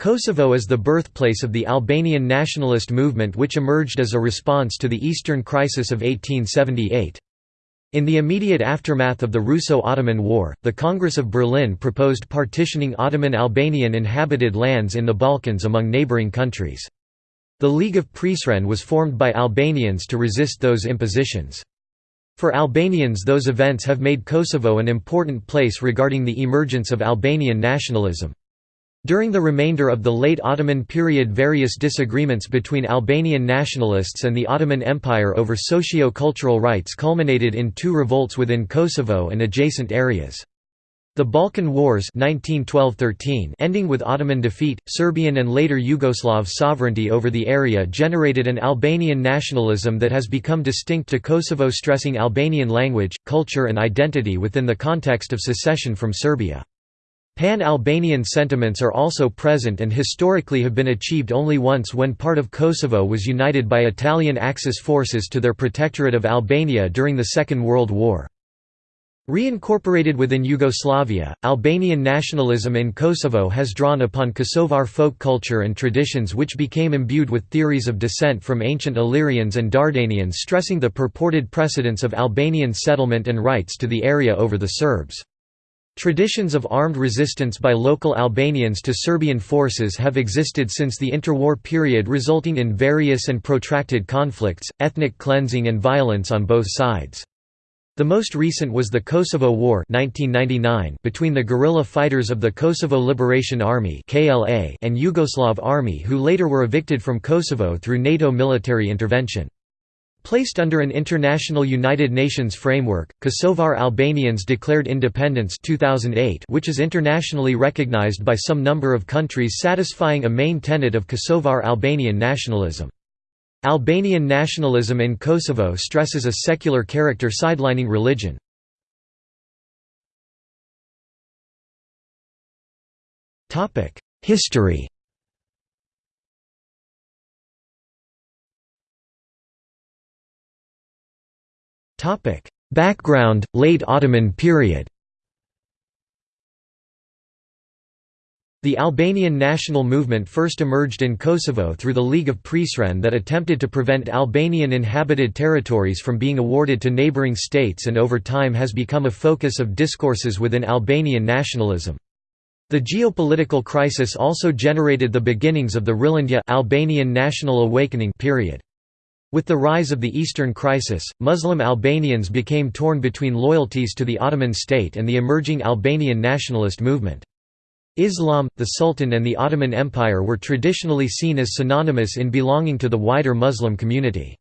Kosovo is the birthplace of the Albanian nationalist movement which emerged as a response to the Eastern Crisis of 1878. In the immediate aftermath of the Russo-Ottoman War, the Congress of Berlin proposed partitioning Ottoman Albanian inhabited lands in the Balkans among neighboring countries. The League of Prizren was formed by Albanians to resist those impositions. For Albanians those events have made Kosovo an important place regarding the emergence of Albanian nationalism. During the remainder of the late Ottoman period various disagreements between Albanian nationalists and the Ottoman Empire over socio-cultural rights culminated in two revolts within Kosovo and adjacent areas. The Balkan Wars 1912 ending with Ottoman defeat, Serbian and later Yugoslav sovereignty over the area generated an Albanian nationalism that has become distinct to Kosovo stressing Albanian language, culture and identity within the context of secession from Serbia. Pan-Albanian sentiments are also present and historically have been achieved only once when part of Kosovo was united by Italian Axis forces to their protectorate of Albania during the Second World War. Reincorporated within Yugoslavia, Albanian nationalism in Kosovo has drawn upon Kosovar folk culture and traditions which became imbued with theories of descent from ancient Illyrians and Dardanians stressing the purported precedence of Albanian settlement and rights to the area over the Serbs. Traditions of armed resistance by local Albanians to Serbian forces have existed since the interwar period resulting in various and protracted conflicts, ethnic cleansing and violence on both sides. The most recent was the Kosovo War 1999 between the guerrilla fighters of the Kosovo Liberation Army and Yugoslav Army who later were evicted from Kosovo through NATO military intervention. Placed under an international United Nations framework, Kosovar Albanians declared independence 2008 which is internationally recognized by some number of countries satisfying a main tenet of Kosovar Albanian nationalism. Albanian nationalism in Kosovo stresses a secular character sidelining religion. History Topic: Background: Late Ottoman period. The Albanian national movement first emerged in Kosovo through the League of Prizren that attempted to prevent Albanian inhabited territories from being awarded to neighboring states and over time has become a focus of discourses within Albanian nationalism. The geopolitical crisis also generated the beginnings of the Rilindja Albanian national awakening period. With the rise of the Eastern Crisis, Muslim Albanians became torn between loyalties to the Ottoman state and the emerging Albanian nationalist movement. Islam, the Sultan and the Ottoman Empire were traditionally seen as synonymous in belonging to the wider Muslim community.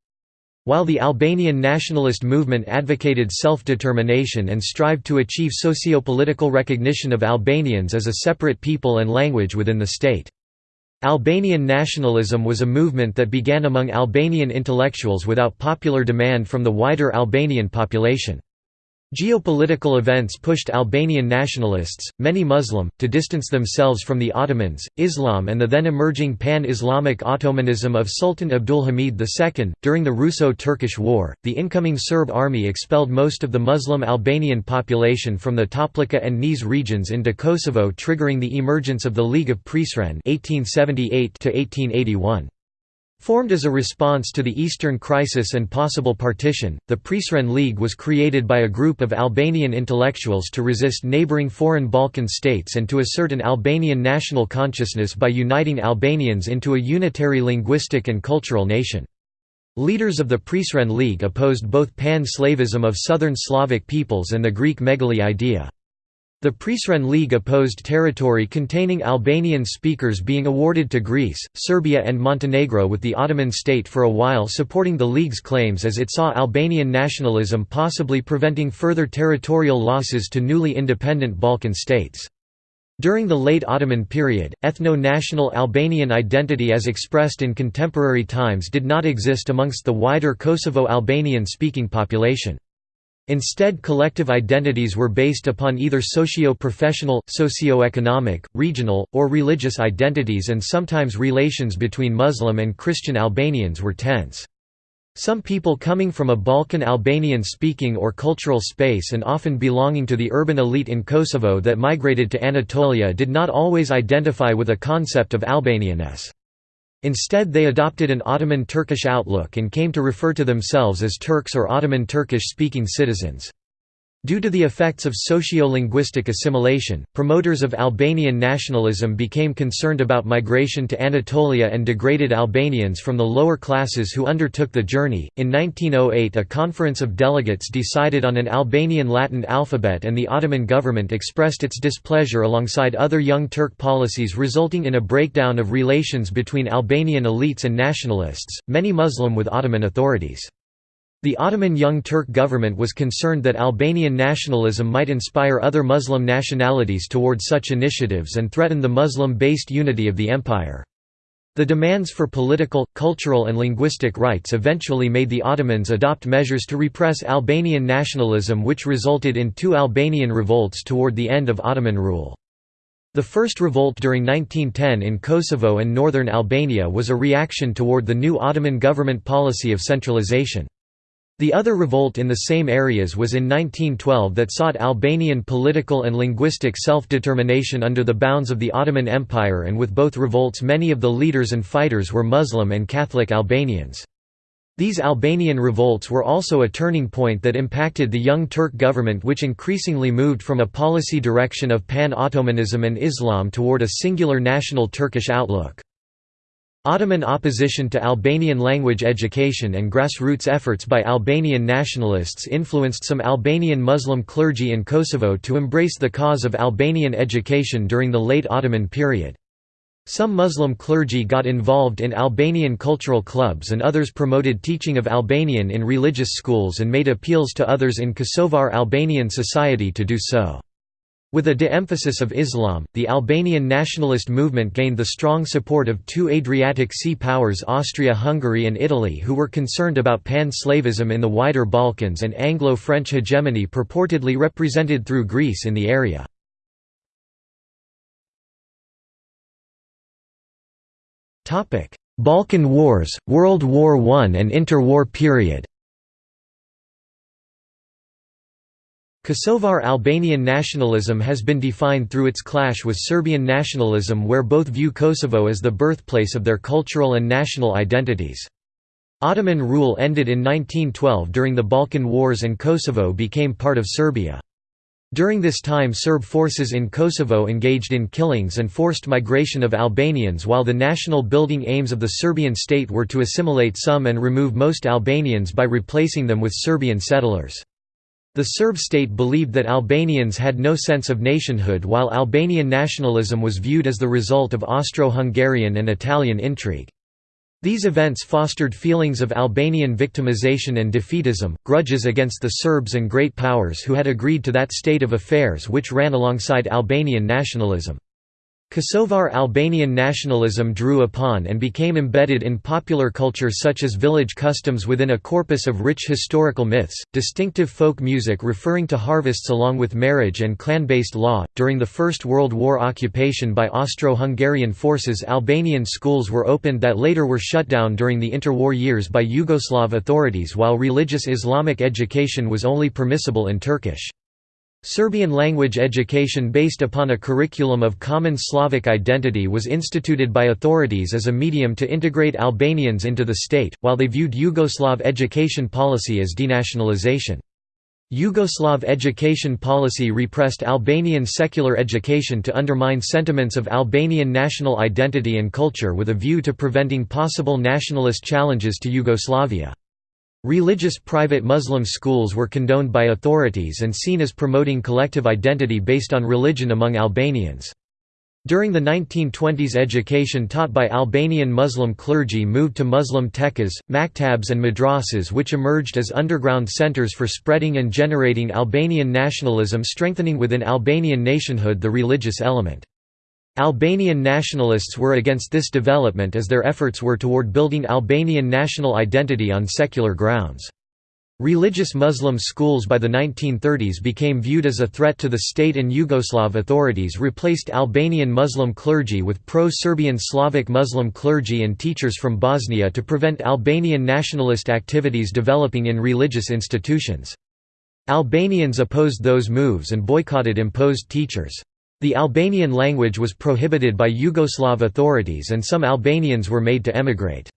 While the Albanian nationalist movement advocated self-determination and strived to achieve socio-political recognition of Albanians as a separate people and language within the state. Albanian nationalism was a movement that began among Albanian intellectuals without popular demand from the wider Albanian population. Geopolitical events pushed Albanian nationalists, many Muslim, to distance themselves from the Ottomans, Islam, and the then emerging pan Islamic Ottomanism of Sultan Abdulhamid II. During the Russo Turkish War, the incoming Serb army expelled most of the Muslim Albanian population from the Toplica and Niš regions into Kosovo, triggering the emergence of the League of Prizren. 1878 1881. Formed as a response to the Eastern Crisis and possible partition, the Prizren League was created by a group of Albanian intellectuals to resist neighboring foreign Balkan states and to assert an Albanian national consciousness by uniting Albanians into a unitary linguistic and cultural nation. Leaders of the Prizren League opposed both pan-Slavism of southern Slavic peoples and the Greek megali idea. The Prizren League opposed territory containing Albanian speakers being awarded to Greece, Serbia and Montenegro with the Ottoman state for a while supporting the League's claims as it saw Albanian nationalism possibly preventing further territorial losses to newly independent Balkan states. During the late Ottoman period, ethno-national Albanian identity as expressed in contemporary times did not exist amongst the wider Kosovo Albanian-speaking population. Instead collective identities were based upon either socio-professional, socio-economic, regional, or religious identities and sometimes relations between Muslim and Christian Albanians were tense. Some people coming from a Balkan Albanian-speaking or cultural space and often belonging to the urban elite in Kosovo that migrated to Anatolia did not always identify with a concept of Albanianness. Instead they adopted an Ottoman Turkish outlook and came to refer to themselves as Turks or Ottoman Turkish-speaking citizens. Due to the effects of socio-linguistic assimilation, promoters of Albanian nationalism became concerned about migration to Anatolia and degraded Albanians from the lower classes who undertook the journey. In 1908, a conference of delegates decided on an Albanian Latin alphabet, and the Ottoman government expressed its displeasure alongside other Young Turk policies, resulting in a breakdown of relations between Albanian elites and nationalists, many Muslim with Ottoman authorities. The Ottoman Young Turk government was concerned that Albanian nationalism might inspire other Muslim nationalities toward such initiatives and threaten the Muslim-based unity of the empire. The demands for political, cultural and linguistic rights eventually made the Ottomans adopt measures to repress Albanian nationalism which resulted in two Albanian revolts toward the end of Ottoman rule. The first revolt during 1910 in Kosovo and northern Albania was a reaction toward the new Ottoman government policy of centralization. The other revolt in the same areas was in 1912 that sought Albanian political and linguistic self-determination under the bounds of the Ottoman Empire and with both revolts many of the leaders and fighters were Muslim and Catholic Albanians. These Albanian revolts were also a turning point that impacted the Young Turk government which increasingly moved from a policy direction of pan-Ottomanism and Islam toward a singular national Turkish outlook. Ottoman opposition to Albanian language education and grassroots efforts by Albanian nationalists influenced some Albanian Muslim clergy in Kosovo to embrace the cause of Albanian education during the late Ottoman period. Some Muslim clergy got involved in Albanian cultural clubs and others promoted teaching of Albanian in religious schools and made appeals to others in Kosovar Albanian society to do so. With a de-emphasis of Islam, the Albanian nationalist movement gained the strong support of two Adriatic Sea powers Austria-Hungary and Italy who were concerned about pan-slavism in the wider Balkans and Anglo-French hegemony purportedly represented through Greece in the area. Balkan Wars, World War I and interwar period Kosovar Albanian nationalism has been defined through its clash with Serbian nationalism where both view Kosovo as the birthplace of their cultural and national identities. Ottoman rule ended in 1912 during the Balkan Wars and Kosovo became part of Serbia. During this time Serb forces in Kosovo engaged in killings and forced migration of Albanians while the national building aims of the Serbian state were to assimilate some and remove most Albanians by replacing them with Serbian settlers. The Serb state believed that Albanians had no sense of nationhood while Albanian nationalism was viewed as the result of Austro-Hungarian and Italian intrigue. These events fostered feelings of Albanian victimization and defeatism, grudges against the Serbs and great powers who had agreed to that state of affairs which ran alongside Albanian nationalism. Kosovar Albanian nationalism drew upon and became embedded in popular culture such as village customs within a corpus of rich historical myths, distinctive folk music referring to harvests along with marriage and clan-based law. During the First World War occupation by Austro-Hungarian forces Albanian schools were opened that later were shut down during the interwar years by Yugoslav authorities while religious Islamic education was only permissible in Turkish. Serbian language education based upon a curriculum of common Slavic identity was instituted by authorities as a medium to integrate Albanians into the state, while they viewed Yugoslav education policy as denationalization. Yugoslav education policy repressed Albanian secular education to undermine sentiments of Albanian national identity and culture with a view to preventing possible nationalist challenges to Yugoslavia. Religious private Muslim schools were condoned by authorities and seen as promoting collective identity based on religion among Albanians. During the 1920s education taught by Albanian Muslim clergy moved to Muslim tekkas, maktabs and madrasas which emerged as underground centers for spreading and generating Albanian nationalism strengthening within Albanian nationhood the religious element. Albanian nationalists were against this development as their efforts were toward building Albanian national identity on secular grounds. Religious Muslim schools by the 1930s became viewed as a threat to the state and Yugoslav authorities replaced Albanian Muslim clergy with pro-Serbian Slavic Muslim clergy and teachers from Bosnia to prevent Albanian nationalist activities developing in religious institutions. Albanians opposed those moves and boycotted imposed teachers. The Albanian language was prohibited by Yugoslav authorities and some Albanians were made to emigrate.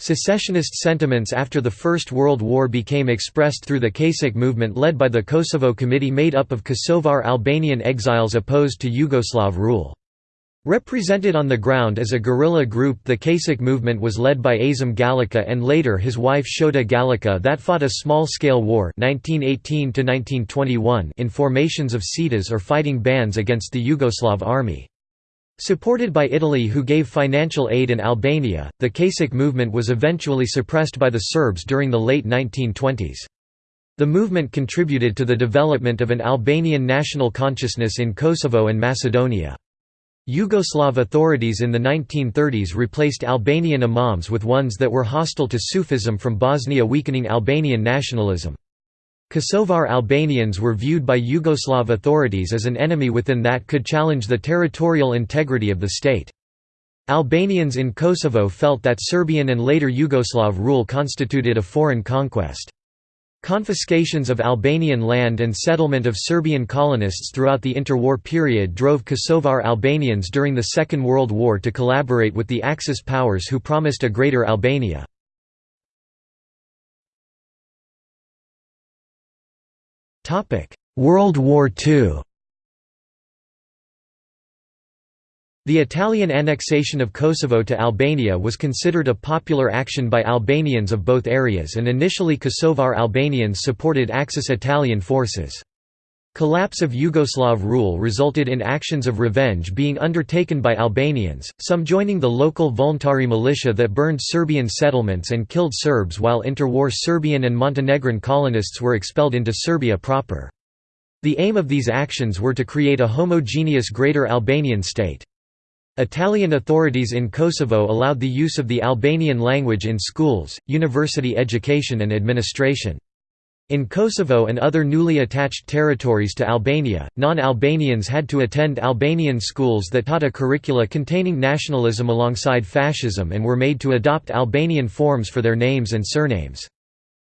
Secessionist sentiments after the First World War became expressed through the Kachak movement led by the Kosovo Committee made up of Kosovar Albanian exiles opposed to Yugoslav rule. Represented on the ground as a guerrilla group the Kachak movement was led by Azem Galica and later his wife Shote Galica that fought a small-scale war 1918 in formations of cetas or fighting bands against the Yugoslav army. Supported by Italy who gave financial aid in Albania, the Kachak movement was eventually suppressed by the Serbs during the late 1920s. The movement contributed to the development of an Albanian national consciousness in Kosovo and Macedonia. Yugoslav authorities in the 1930s replaced Albanian imams with ones that were hostile to Sufism from Bosnia weakening Albanian nationalism. Kosovar Albanians were viewed by Yugoslav authorities as an enemy within that could challenge the territorial integrity of the state. Albanians in Kosovo felt that Serbian and later Yugoslav rule constituted a foreign conquest. Confiscations of Albanian land and settlement of Serbian colonists throughout the interwar period drove Kosovar Albanians during the Second World War to collaborate with the Axis powers who promised a greater Albania. World War II The Italian annexation of Kosovo to Albania was considered a popular action by Albanians of both areas and initially Kosovar Albanians supported Axis Italian forces. Collapse of Yugoslav rule resulted in actions of revenge being undertaken by Albanians, some joining the local voluntary militia that burned Serbian settlements and killed Serbs while interwar Serbian and Montenegrin colonists were expelled into Serbia proper. The aim of these actions were to create a homogeneous Greater Albanian state. Italian authorities in Kosovo allowed the use of the Albanian language in schools, university education and administration. In Kosovo and other newly attached territories to Albania, non-Albanians had to attend Albanian schools that taught a curricula containing nationalism alongside fascism and were made to adopt Albanian forms for their names and surnames.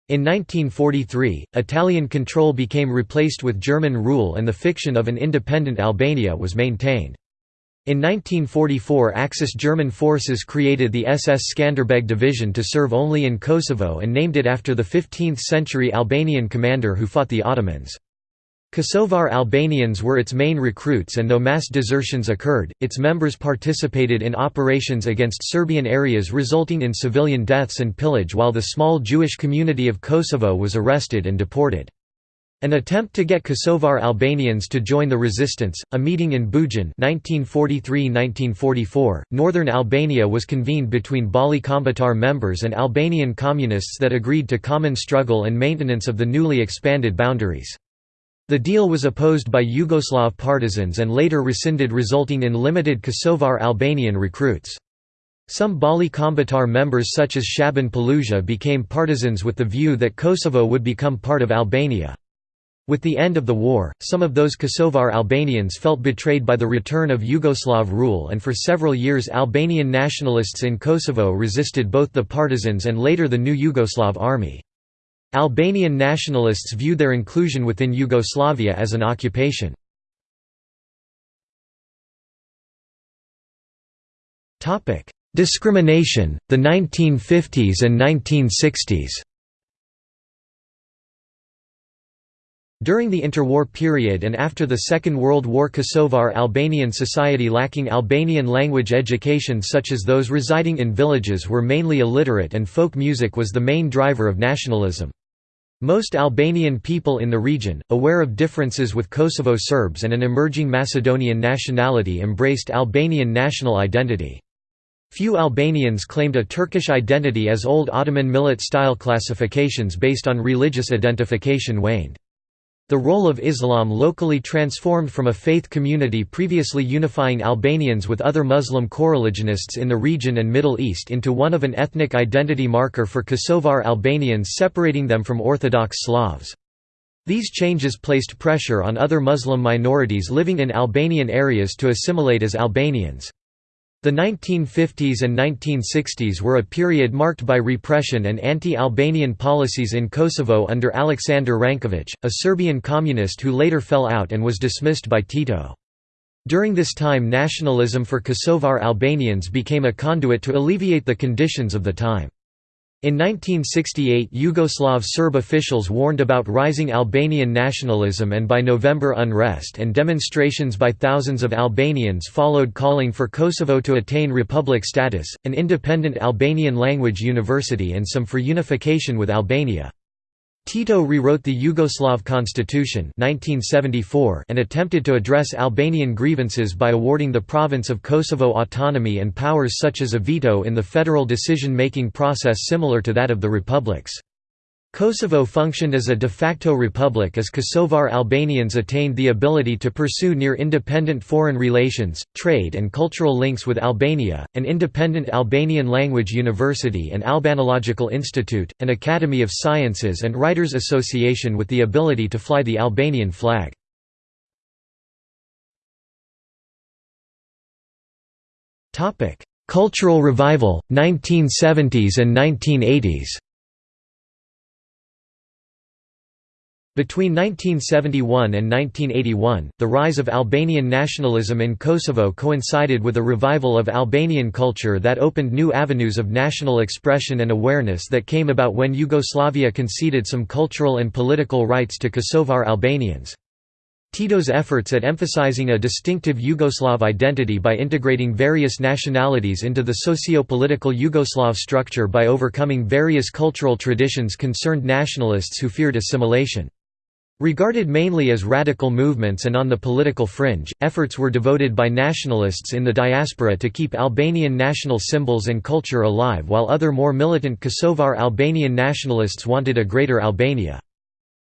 In 1943, Italian control became replaced with German rule and the fiction of an independent Albania was maintained. In 1944 Axis German forces created the SS Skanderbeg Division to serve only in Kosovo and named it after the 15th-century Albanian commander who fought the Ottomans. Kosovar Albanians were its main recruits and though mass desertions occurred, its members participated in operations against Serbian areas resulting in civilian deaths and pillage while the small Jewish community of Kosovo was arrested and deported. An attempt to get Kosovar Albanians to join the resistance, a meeting in Bujan 1943–1944, northern Albania was convened between Balli Kombëtar members and Albanian communists that agreed to common struggle and maintenance of the newly expanded boundaries. The deal was opposed by Yugoslav partisans and later rescinded resulting in limited Kosovar Albanian recruits. Some Balli Kombëtar members such as Shaban Polluzha became partisans with the view that Kosovo would become part of Albania. With the end of the war, some of those Kosovar Albanians felt betrayed by the return of Yugoslav rule and for several years Albanian nationalists in Kosovo resisted both the partisans and later the new Yugoslav army. Albanian nationalists viewed their inclusion within Yugoslavia as an occupation. Discrimination, the 1950s and 1960s During the interwar period and after the Second World War Kosovar Albanian society lacking Albanian language education such as those residing in villages were mainly illiterate and folk music was the main driver of nationalism. Most Albanian people in the region, aware of differences with Kosovo Serbs and an emerging Macedonian nationality embraced Albanian national identity. Few Albanians claimed a Turkish identity as old Ottoman millet-style classifications based on religious identification waned. The role of Islam locally transformed from a faith community previously unifying Albanians with other Muslim coreligionists in the region and Middle East into one of an ethnic identity marker for Kosovar Albanians separating them from Orthodox Slavs. These changes placed pressure on other Muslim minorities living in Albanian areas to assimilate as Albanians. The 1950s and 1960s were a period marked by repression and anti-Albanian policies in Kosovo under Aleksandar Ranković, a Serbian communist who later fell out and was dismissed by Tito. During this time nationalism for Kosovar Albanians became a conduit to alleviate the conditions of the time. In 1968 Yugoslav Serb officials warned about rising Albanian nationalism and by November unrest and demonstrations by thousands of Albanians followed calling for Kosovo to attain republic status, an independent Albanian language university and some for unification with Albania. Tito rewrote the Yugoslav constitution 1974 and attempted to address Albanian grievances by awarding the province of Kosovo autonomy and powers such as a veto in the federal decision-making process similar to that of the republics. Kosovo functioned as a de facto republic as Kosovar Albanians attained the ability to pursue near-independent foreign relations, trade and cultural links with Albania, an independent Albanian language university and Albanological Institute, an academy of sciences and writers association with the ability to fly the Albanian flag. Cultural revival, 1970s and 1980s Between 1971 and 1981, the rise of Albanian nationalism in Kosovo coincided with a revival of Albanian culture that opened new avenues of national expression and awareness that came about when Yugoslavia conceded some cultural and political rights to Kosovar Albanians. Tito's efforts at emphasizing a distinctive Yugoslav identity by integrating various nationalities into the socio-political Yugoslav structure by overcoming various cultural traditions concerned nationalists who feared assimilation. Regarded mainly as radical movements and on the political fringe, efforts were devoted by nationalists in the diaspora to keep Albanian national symbols and culture alive while other more militant Kosovar Albanian nationalists wanted a greater Albania.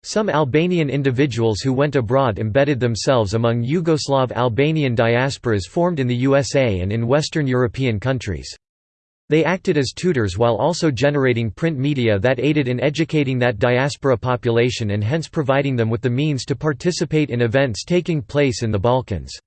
Some Albanian individuals who went abroad embedded themselves among Yugoslav Albanian diasporas formed in the USA and in Western European countries. They acted as tutors while also generating print media that aided in educating that diaspora population and hence providing them with the means to participate in events taking place in the Balkans.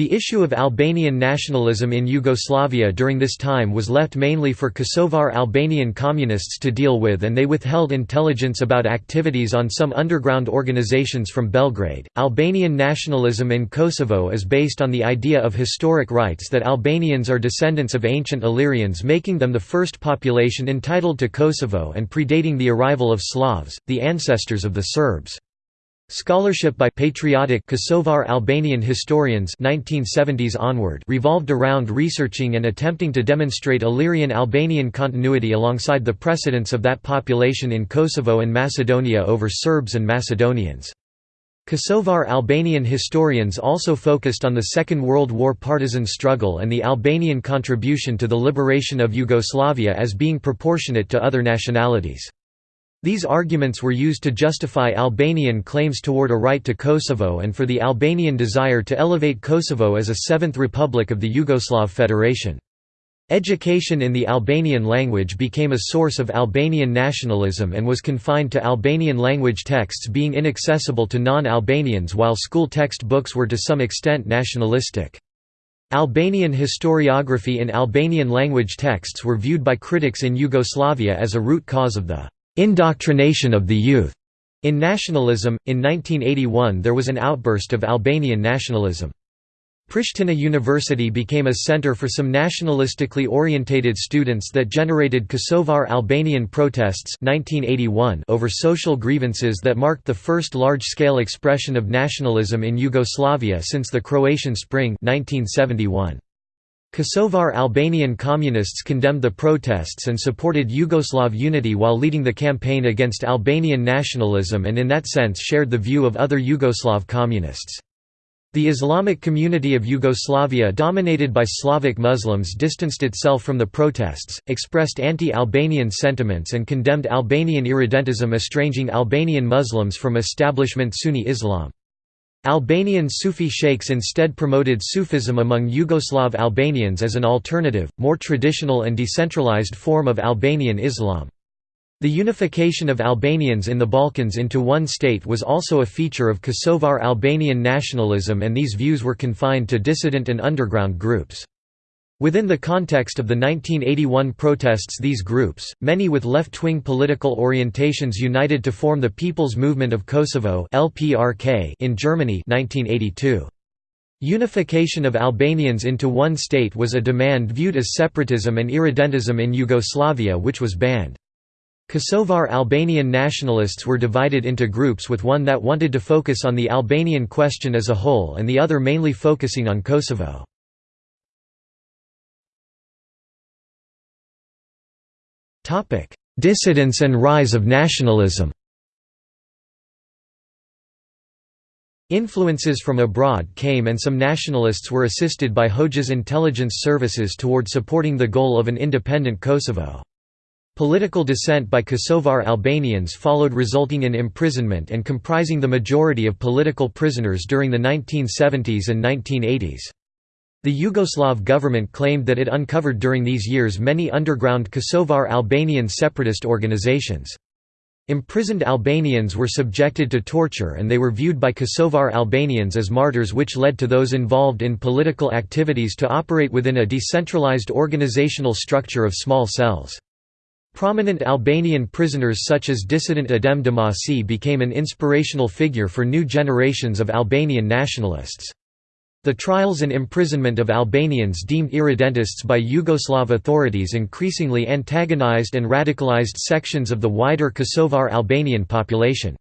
The issue of Albanian nationalism in Yugoslavia during this time was left mainly for Kosovar Albanian communists to deal with, and they withheld intelligence about activities on some underground organizations from Belgrade. Albanian nationalism in Kosovo is based on the idea of historic rights that Albanians are descendants of ancient Illyrians, making them the first population entitled to Kosovo and predating the arrival of Slavs, the ancestors of the Serbs. Scholarship by patriotic Kosovar Albanian historians 1970s onward revolved around researching and attempting to demonstrate Illyrian Albanian continuity alongside the precedence of that population in Kosovo and Macedonia over Serbs and Macedonians. Kosovar Albanian historians also focused on the Second World War partisan struggle and the Albanian contribution to the liberation of Yugoslavia as being proportionate to other nationalities. These arguments were used to justify Albanian claims toward a right to Kosovo and for the Albanian desire to elevate Kosovo as a seventh republic of the Yugoslav Federation. Education in the Albanian language became a source of Albanian nationalism and was confined to Albanian language texts being inaccessible to non-Albanians while school textbooks were to some extent nationalistic. Albanian historiography in Albanian language texts were viewed by critics in Yugoslavia as a root cause of the indoctrination of the youth. In nationalism, in 1981 there was an outburst of Albanian nationalism. Pristina University became a center for some nationalistically orientated students that generated Kosovar Albanian protests 1981 over social grievances that marked the first large-scale expression of nationalism in Yugoslavia since the Croatian Spring 1971. Kosovar Albanian communists condemned the protests and supported Yugoslav unity while leading the campaign against Albanian nationalism and in that sense shared the view of other Yugoslav communists. The Islamic community of Yugoslavia dominated by Slavic Muslims distanced itself from the protests, expressed anti-Albanian sentiments and condemned Albanian irredentism estranging Albanian Muslims from establishment Sunni Islam. Albanian Sufi sheikhs instead promoted Sufism among Yugoslav Albanians as an alternative, more traditional and decentralized form of Albanian Islam. The unification of Albanians in the Balkans into one state was also a feature of Kosovar Albanian nationalism and these views were confined to dissident and underground groups. Within the context of the 1981 protests these groups, many with left-wing political orientations united to form the People's Movement of Kosovo in Germany 1982. Unification of Albanians into one state was a demand viewed as separatism and irredentism in Yugoslavia which was banned. Kosovar Albanian nationalists were divided into groups with one that wanted to focus on the Albanian question as a whole and the other mainly focusing on Kosovo. Dissidence and rise of nationalism Influences from abroad came and some nationalists were assisted by Hoxha's intelligence services toward supporting the goal of an independent Kosovo. Political dissent by Kosovar Albanians followed resulting in imprisonment and comprising the majority of political prisoners during the 1970s and 1980s. The Yugoslav government claimed that it uncovered during these years many underground Kosovar Albanian separatist organizations. Imprisoned Albanians were subjected to torture and they were viewed by Kosovar Albanians as martyrs which led to those involved in political activities to operate within a decentralized organizational structure of small cells. Prominent Albanian prisoners such as dissident Adem Demaçi became an inspirational figure for new generations of Albanian nationalists. The trials and imprisonment of Albanians deemed irredentists by Yugoslav authorities increasingly antagonized and radicalized sections of the wider Kosovar Albanian population.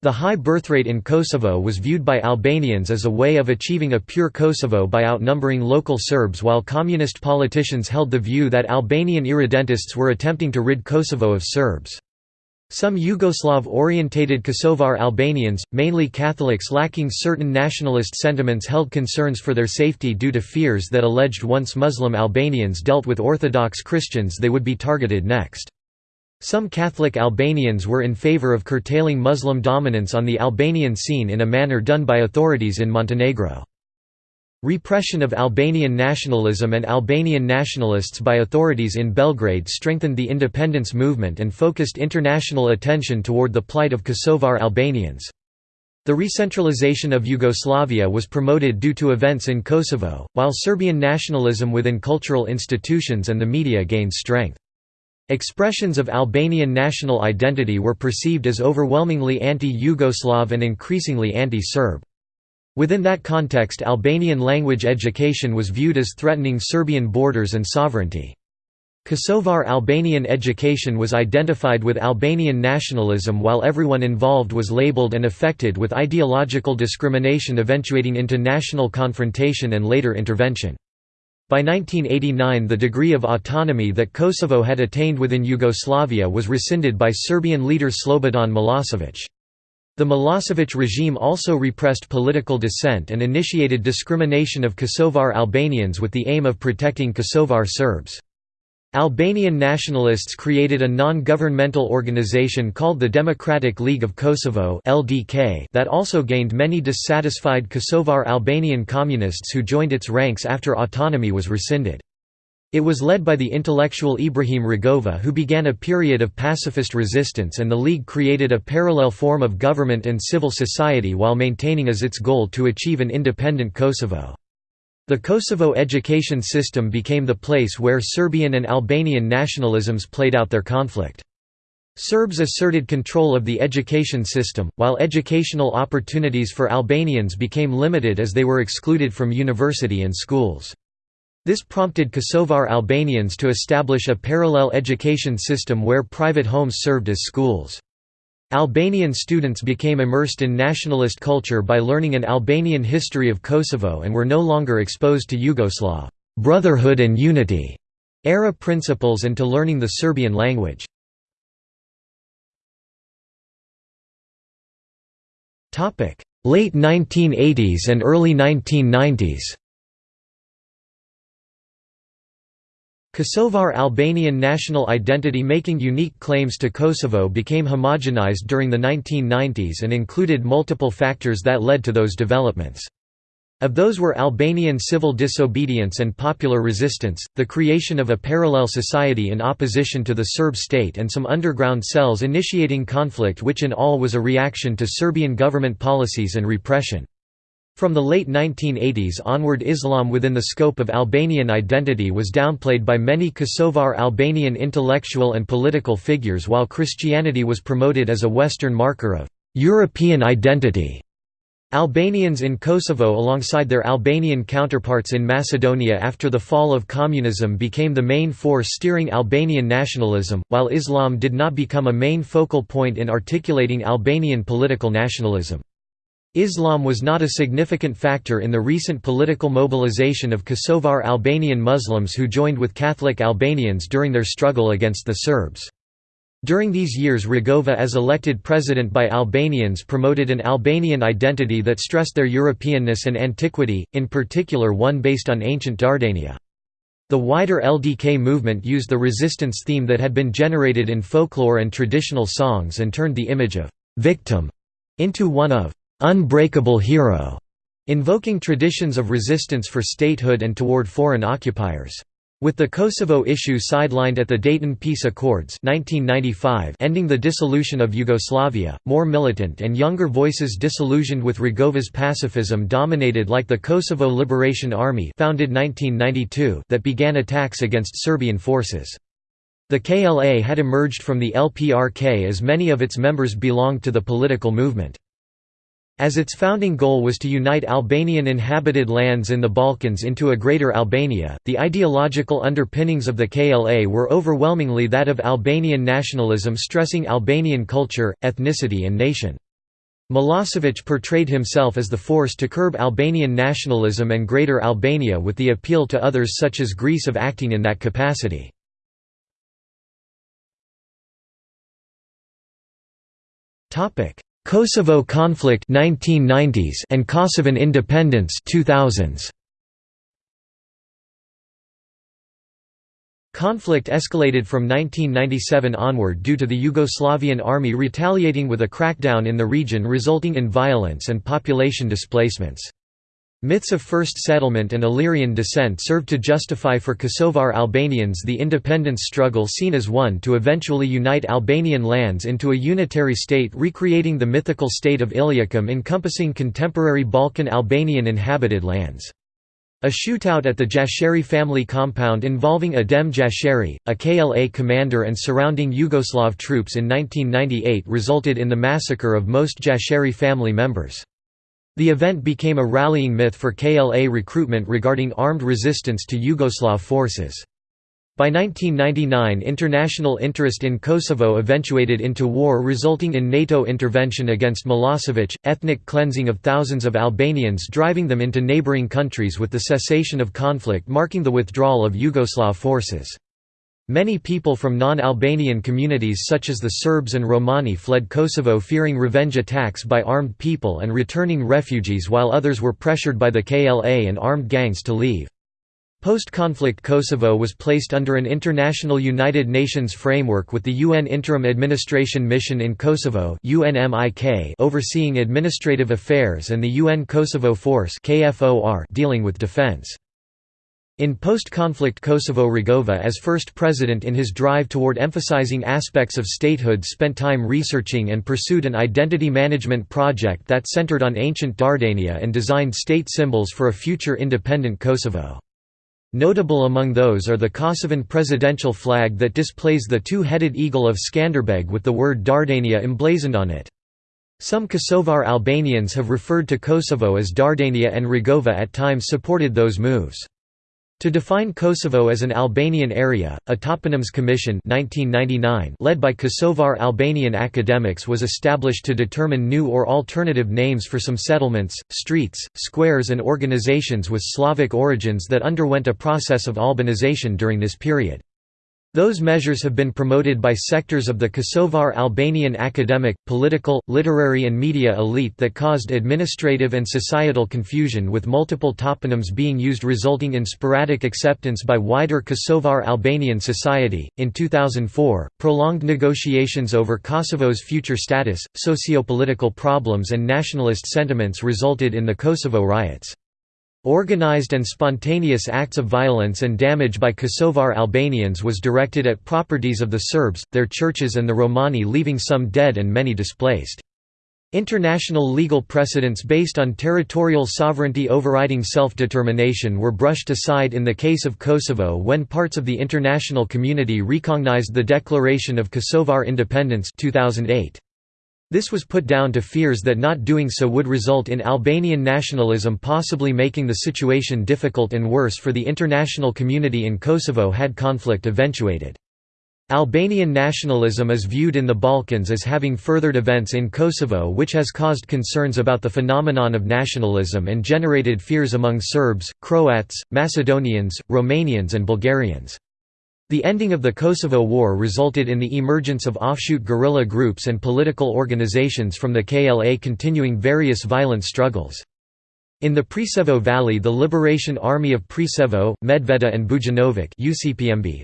The high birthrate in Kosovo was viewed by Albanians as a way of achieving a pure Kosovo by outnumbering local Serbs while communist politicians held the view that Albanian irredentists were attempting to rid Kosovo of Serbs. Some Yugoslav-orientated Kosovar Albanians, mainly Catholics lacking certain nationalist sentiments held concerns for their safety due to fears that alleged once Muslim Albanians dealt with Orthodox Christians they would be targeted next. Some Catholic Albanians were in favor of curtailing Muslim dominance on the Albanian scene in a manner done by authorities in Montenegro. Repression of Albanian nationalism and Albanian nationalists by authorities in Belgrade strengthened the independence movement and focused international attention toward the plight of Kosovar Albanians. The recentralization of Yugoslavia was promoted due to events in Kosovo, while Serbian nationalism within cultural institutions and the media gained strength. Expressions of Albanian national identity were perceived as overwhelmingly anti-Yugoslav and increasingly anti-Serb. Within that context Albanian language education was viewed as threatening Serbian borders and sovereignty. Kosovar Albanian education was identified with Albanian nationalism while everyone involved was labeled and affected with ideological discrimination eventuating into national confrontation and later intervention. By 1989 the degree of autonomy that Kosovo had attained within Yugoslavia was rescinded by Serbian leader Slobodan Milosevic. The Milosevic regime also repressed political dissent and initiated discrimination of Kosovar Albanians with the aim of protecting Kosovar Serbs. Albanian nationalists created a non-governmental organization called the Democratic League of Kosovo that also gained many dissatisfied Kosovar Albanian communists who joined its ranks after autonomy was rescinded. It was led by the intellectual Ibrahim Rugova who began a period of pacifist resistance and the League created a parallel form of government and civil society while maintaining as its goal to achieve an independent Kosovo. The Kosovo education system became the place where Serbian and Albanian nationalisms played out their conflict. Serbs asserted control of the education system, while educational opportunities for Albanians became limited as they were excluded from university and schools. This prompted Kosovar Albanians to establish a parallel education system where private homes served as schools. Albanian students became immersed in nationalist culture by learning an Albanian history of Kosovo and were no longer exposed to Yugoslav brotherhood and unity era principles and to learning the Serbian language. late 1980s and early 1990s. Kosovar Albanian national identity making unique claims to Kosovo became homogenized during the 1990s and included multiple factors that led to those developments. Of those were Albanian civil disobedience and popular resistance, the creation of a parallel society in opposition to the Serb state and some underground cells initiating conflict which in all was a reaction to Serbian government policies and repression. From the late 1980s onward Islam within the scope of Albanian identity was downplayed by many Kosovar Albanian intellectual and political figures while Christianity was promoted as a Western marker of «European identity». Albanians in Kosovo alongside their Albanian counterparts in Macedonia after the fall of communism became the main force steering Albanian nationalism, while Islam did not become a main focal point in articulating Albanian political nationalism. Islam was not a significant factor in the recent political mobilization of Kosovar Albanian Muslims who joined with Catholic Albanians during their struggle against the Serbs. During these years Rugova as elected president by Albanians promoted an Albanian identity that stressed their Europeanness and antiquity, in particular one based on ancient Dardania. The wider LDK movement used the resistance theme that had been generated in folklore and traditional songs and turned the image of «victim» into one of unbreakable hero, invoking traditions of resistance for statehood and toward foreign occupiers. With the Kosovo issue sidelined at the Dayton Peace Accords 1995 ending the dissolution of Yugoslavia, more militant and younger voices disillusioned with Rugova's pacifism dominated like the Kosovo Liberation Army founded 1992 that began attacks against Serbian forces. The KLA had emerged from the LPRK as many of its members belonged to the political movement. As its founding goal was to unite Albanian inhabited lands in the Balkans into a Greater Albania, the ideological underpinnings of the KLA were overwhelmingly that of Albanian nationalism stressing Albanian culture, ethnicity and nation. Milosevic portrayed himself as the force to curb Albanian nationalism and Greater Albania with the appeal to others such as Greece of acting in that capacity. Kosovo conflict 1990s and Kosovan independence 2000s. Conflict escalated from 1997 onward due to the Yugoslavian army retaliating with a crackdown in the region resulting in violence and population displacements. Myths of first settlement and Illyrian descent served to justify for Kosovar Albanians the independence struggle seen as one to eventually unite Albanian lands into a unitary state recreating the mythical state of Illyricum encompassing contemporary Balkan Albanian inhabited lands. A shootout at the Jashari family compound involving Adem Jashari, a KLA commander and surrounding Yugoslav troops in 1998 resulted in the massacre of most Jashari family members. The event became a rallying myth for KLA recruitment regarding armed resistance to Yugoslav forces. By 1999 international interest in Kosovo eventuated into war resulting in NATO intervention against Milosevic, ethnic cleansing of thousands of Albanians driving them into neighbouring countries with the cessation of conflict marking the withdrawal of Yugoslav forces. Many people from non-Albanian communities such as the Serbs and Romani fled Kosovo fearing revenge attacks by armed people and returning refugees while others were pressured by the KLA and armed gangs to leave. Post-conflict Kosovo was placed under an international United Nations framework with the UN Interim Administration Mission in Kosovo overseeing administrative affairs and the UN Kosovo Force dealing with defense. In post-conflict Kosovo Rugova as first president in his drive toward emphasizing aspects of statehood spent time researching and pursued an identity management project that centered on ancient Dardania and designed state symbols for a future independent Kosovo. Notable among those are the Kosovan presidential flag that displays the two-headed eagle of Skanderbeg with the word Dardania emblazoned on it. Some Kosovar Albanians have referred to Kosovo as Dardania and Rugova at times supported those moves. To define Kosovo as an Albanian area, a Toponyms Commission 1999 led by Kosovar Albanian academics was established to determine new or alternative names for some settlements, streets, squares and organizations with Slavic origins that underwent a process of Albanization during this period. Those measures have been promoted by sectors of the Kosovar Albanian academic, political, literary and media elite that caused administrative and societal confusion with multiple toponyms being used resulting in sporadic acceptance by wider Kosovar Albanian society. In 2004, prolonged negotiations over Kosovo's future status, socio-political problems and nationalist sentiments resulted in the Kosovo riots. Organized and spontaneous acts of violence and damage by Kosovar Albanians was directed at properties of the Serbs, their churches and the Romani leaving some dead and many displaced. International legal precedents based on territorial sovereignty overriding self-determination were brushed aside in the case of Kosovo when parts of the international community recognized the Declaration of Kosovar Independence 2008. This was put down to fears that not doing so would result in Albanian nationalism possibly making the situation difficult and worse for the international community in Kosovo had conflict eventuated. Albanian nationalism is viewed in the Balkans as having furthered events in Kosovo which has caused concerns about the phenomenon of nationalism and generated fears among Serbs, Croats, Macedonians, Romanians and Bulgarians. The ending of the Kosovo War resulted in the emergence of offshoot guerrilla groups and political organizations from the KLA continuing various violent struggles. In the Preševo Valley the Liberation Army of Preševo, Medveda and Bujanovac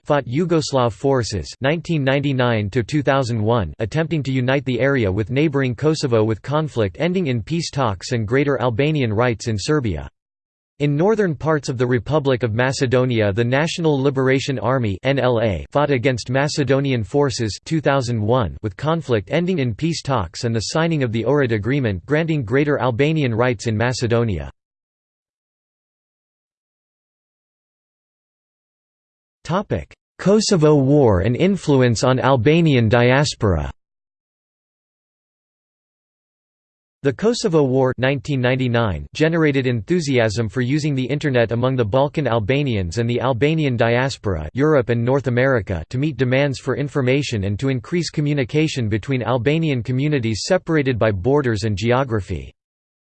fought Yugoslav forces 1999 attempting to unite the area with neighboring Kosovo with conflict ending in peace talks and greater Albanian rights in Serbia. In northern parts of the Republic of Macedonia the National Liberation Army NLA fought against Macedonian forces 2001 with conflict ending in peace talks and the signing of the Ohrid Agreement granting greater Albanian rights in Macedonia. Kosovo War and influence on Albanian diaspora The Kosovo War 1999 generated enthusiasm for using the Internet among the Balkan Albanians and the Albanian diaspora Europe and North America to meet demands for information and to increase communication between Albanian communities separated by borders and geography.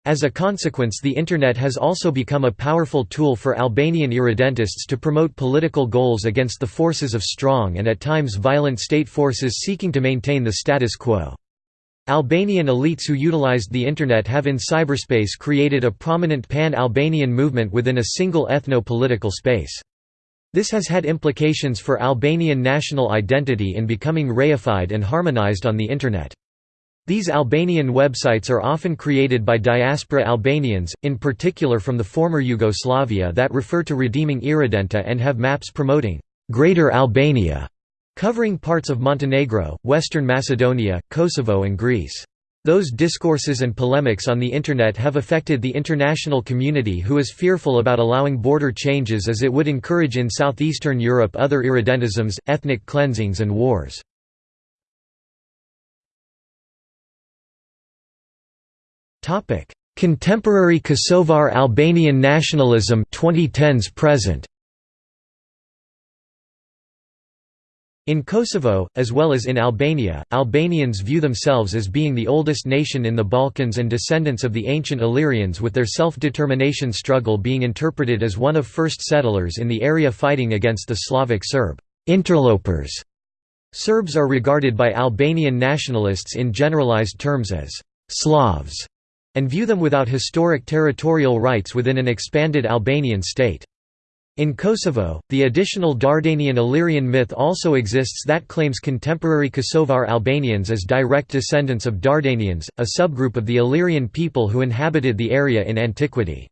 As a consequence the Internet has also become a powerful tool for Albanian irredentists to promote political goals against the forces of strong and at times violent state forces seeking to maintain the status quo. Albanian elites who utilized the Internet have in cyberspace created a prominent pan-Albanian movement within a single ethno-political space. This has had implications for Albanian national identity in becoming reified and harmonized on the Internet. These Albanian websites are often created by diaspora Albanians, in particular from the former Yugoslavia that refer to redeeming Irredenta and have maps promoting «Greater Albania» covering parts of Montenegro, Western Macedonia, Kosovo and Greece. Those discourses and polemics on the Internet have affected the international community who is fearful about allowing border changes as it would encourage in southeastern Europe other irredentisms, ethnic cleansings and wars. Contemporary Kosovar Albanian nationalism 2010s present In Kosovo, as well as in Albania, Albanians view themselves as being the oldest nation in the Balkans and descendants of the ancient Illyrians with their self-determination struggle being interpreted as one of first settlers in the area fighting against the Slavic Serb interlopers. Serbs are regarded by Albanian nationalists in generalized terms as «Slavs» and view them without historic territorial rights within an expanded Albanian state. In Kosovo, the additional Dardanian Illyrian myth also exists that claims contemporary Kosovar Albanians as direct descendants of Dardanians, a subgroup of the Illyrian people who inhabited the area in antiquity.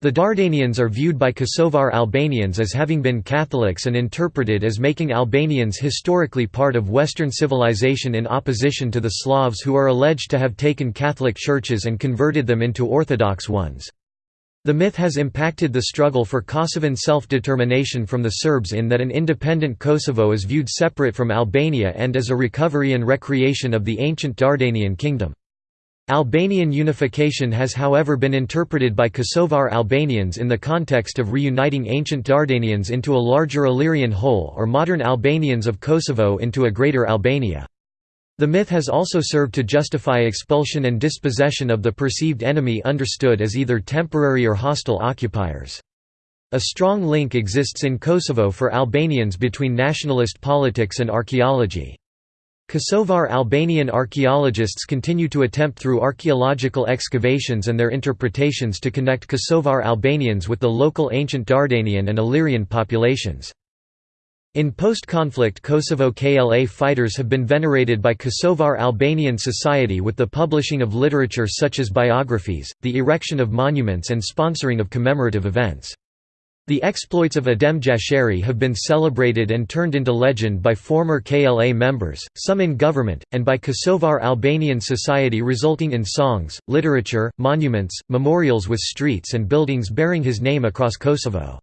The Dardanians are viewed by Kosovar Albanians as having been Catholics and interpreted as making Albanians historically part of Western civilization in opposition to the Slavs who are alleged to have taken Catholic churches and converted them into Orthodox ones. The myth has impacted the struggle for Kosovan self-determination from the Serbs in that an independent Kosovo is viewed separate from Albania and as a recovery and recreation of the ancient Dardanian kingdom. Albanian unification has however been interpreted by Kosovar Albanians in the context of reuniting ancient Dardanians into a larger Illyrian whole or modern Albanians of Kosovo into a greater Albania. The myth has also served to justify expulsion and dispossession of the perceived enemy understood as either temporary or hostile occupiers. A strong link exists in Kosovo for Albanians between nationalist politics and archaeology. Kosovar Albanian archaeologists continue to attempt through archaeological excavations and their interpretations to connect Kosovar Albanians with the local ancient Dardanian and Illyrian populations. In post-conflict Kosovo KLA fighters have been venerated by Kosovar Albanian society with the publishing of literature such as biographies, the erection of monuments and sponsoring of commemorative events. The exploits of Adem Jashari have been celebrated and turned into legend by former KLA members, some in government, and by Kosovar Albanian society resulting in songs, literature, monuments, memorials with streets and buildings bearing his name across Kosovo.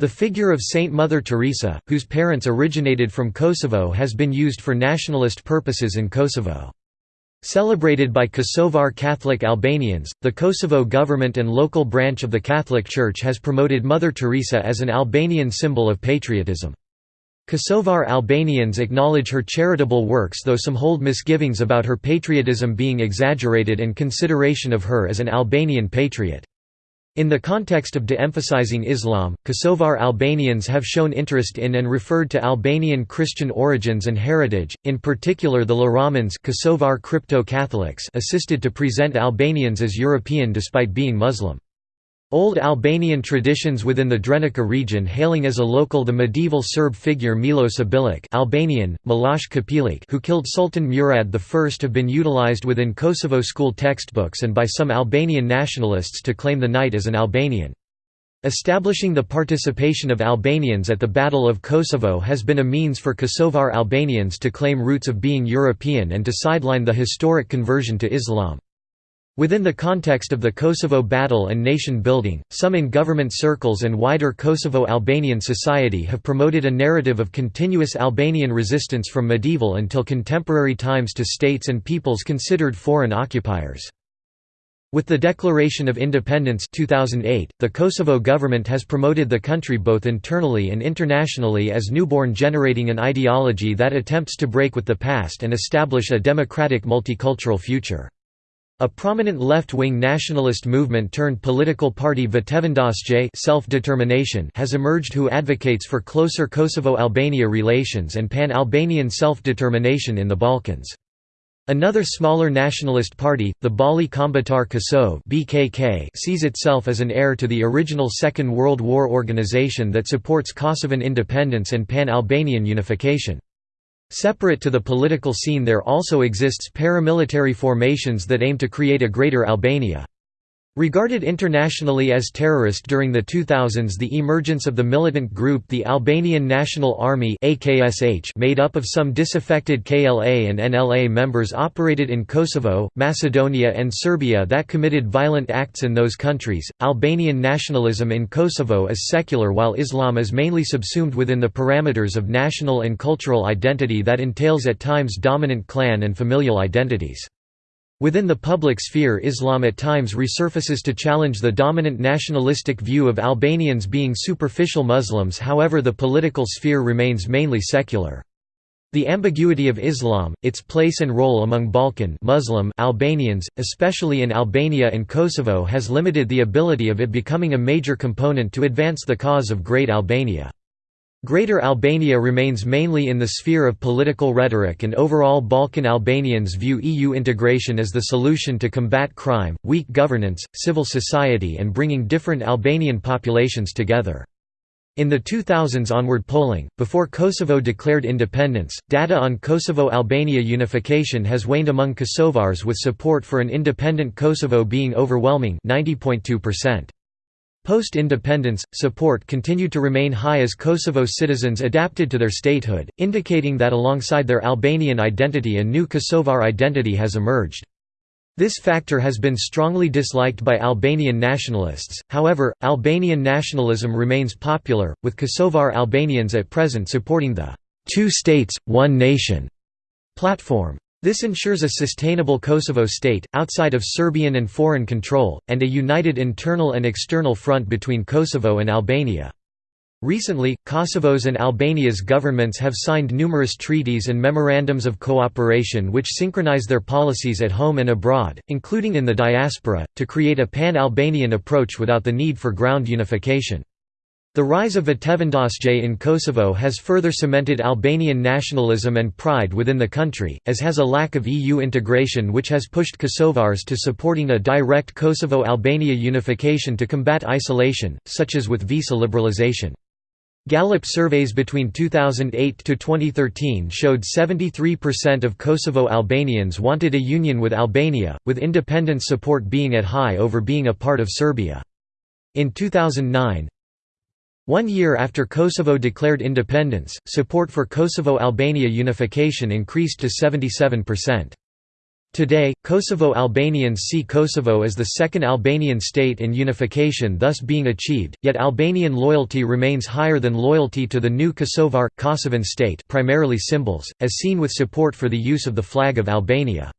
The figure of Saint Mother Teresa, whose parents originated from Kosovo has been used for nationalist purposes in Kosovo. Celebrated by Kosovar Catholic Albanians, the Kosovo government and local branch of the Catholic Church has promoted Mother Teresa as an Albanian symbol of patriotism. Kosovar Albanians acknowledge her charitable works though some hold misgivings about her patriotism being exaggerated and consideration of her as an Albanian patriot. In the context of de-emphasizing Islam, Kosovar Albanians have shown interest in and referred to Albanian Christian origins and heritage, in particular the Laramans Kosovar Crypto-Catholics assisted to present Albanians as European despite being Muslim. Old Albanian traditions within the Drenica region hailing as a local the medieval Serb figure Milos Obilić Albanian, Miloš Kopiliq who killed Sultan Murad I have been utilized within Kosovo school textbooks and by some Albanian nationalists to claim the knight as an Albanian. Establishing the participation of Albanians at the Battle of Kosovo has been a means for Kosovar Albanians to claim roots of being European and to sideline the historic conversion to Islam. Within the context of the Kosovo battle and nation building, some in government circles and wider Kosovo-Albanian society have promoted a narrative of continuous Albanian resistance from medieval until contemporary times to states and peoples considered foreign occupiers. With the Declaration of Independence 2008, the Kosovo government has promoted the country both internally and internationally as newborn generating an ideology that attempts to break with the past and establish a democratic multicultural future. A prominent left-wing nationalist movement turned political party Vetevendosje self-determination has emerged who advocates for closer Kosovo-Albania relations and pan-Albanian self-determination in the Balkans. Another smaller nationalist party, the Balli Kombëtar Kosovë (BKK), sees itself as an heir to the original Second World War organization that supports Kosovan independence and pan-Albanian unification. Separate to the political scene there also exists paramilitary formations that aim to create a greater Albania. Regarded internationally as terrorist during the 2000s the emergence of the militant group the Albanian National Army made up of some disaffected KLA and NLA members operated in Kosovo, Macedonia and Serbia that committed violent acts in those countries. Albanian nationalism in Kosovo is secular while Islam is mainly subsumed within the parameters of national and cultural identity that entails at times dominant clan and familial identities. Within the public sphere Islam at times resurfaces to challenge the dominant nationalistic view of Albanians being superficial Muslims however the political sphere remains mainly secular. The ambiguity of Islam, its place and role among Balkan Muslim Albanians, especially in Albania and Kosovo has limited the ability of it becoming a major component to advance the cause of Great Albania. Greater Albania remains mainly in the sphere of political rhetoric and overall Balkan Albanians view EU integration as the solution to combat crime, weak governance, civil society and bringing different Albanian populations together. In the 2000s onward polling, before Kosovo declared independence, data on Kosovo-Albania unification has waned among Kosovars with support for an independent Kosovo being overwhelming 90.2%. Post-independence, support continued to remain high as Kosovo citizens adapted to their statehood, indicating that alongside their Albanian identity a new Kosovar identity has emerged. This factor has been strongly disliked by Albanian nationalists, however, Albanian nationalism remains popular, with Kosovar Albanians at present supporting the two states, one nation platform. This ensures a sustainable Kosovo state, outside of Serbian and foreign control, and a united internal and external front between Kosovo and Albania. Recently, Kosovo's and Albania's governments have signed numerous treaties and memorandums of cooperation which synchronize their policies at home and abroad, including in the diaspora, to create a pan-Albanian approach without the need for ground unification. The rise of Vetevendosje in Kosovo has further cemented Albanian nationalism and pride within the country, as has a lack of EU integration which has pushed Kosovars to supporting a direct Kosovo-Albania unification to combat isolation, such as with visa liberalization. Gallup surveys between 2008 to 2013 showed 73% of Kosovo Albanians wanted a union with Albania, with independence support being at high over being a part of Serbia. In 2009, one year after Kosovo declared independence, support for Kosovo-Albania unification increased to 77%. Today, Kosovo Albanians see Kosovo as the second Albanian state in unification thus being achieved, yet Albanian loyalty remains higher than loyalty to the new Kosovar, Kosovan state primarily symbols, as seen with support for the use of the flag of Albania.